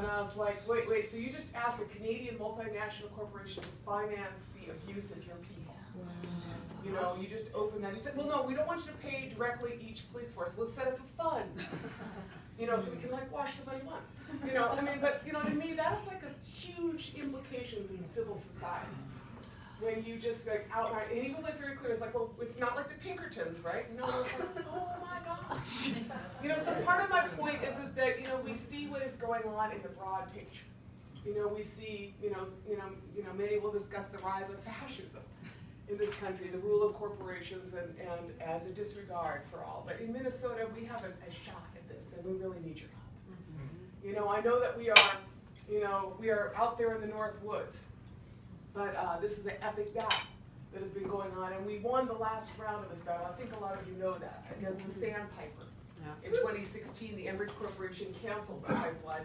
And I was like, wait, wait, so you just asked a Canadian multinational corporation to finance the abuse of your people? You know, you just open that, he said, well, no, we don't want you to pay directly each police force, we'll set up a fund. You know, so we can like wash the money once, you know, I mean, but, you know, to me, that is like a huge implications in civil society. When you just like outright, and he was like very clear, it's like, well, it's not like the Pinkertons, right? You know, I was like, oh. Part of my point is, is that, you know, we see what is going on in the broad picture. You know, we see, you know, you know, you know, many will discuss the rise of fascism in this country, the rule of corporations and, and, and the disregard for all. But in Minnesota, we have a, a shot at this, and we really need your help. You know, I know that we are, you know, we are out there in the North Woods, but uh, this is an epic battle that has been going on, and we won the last round of this battle. I think a lot of you know that against the Sandpiper. In 2016, the Enbridge Corporation canceled the pipeline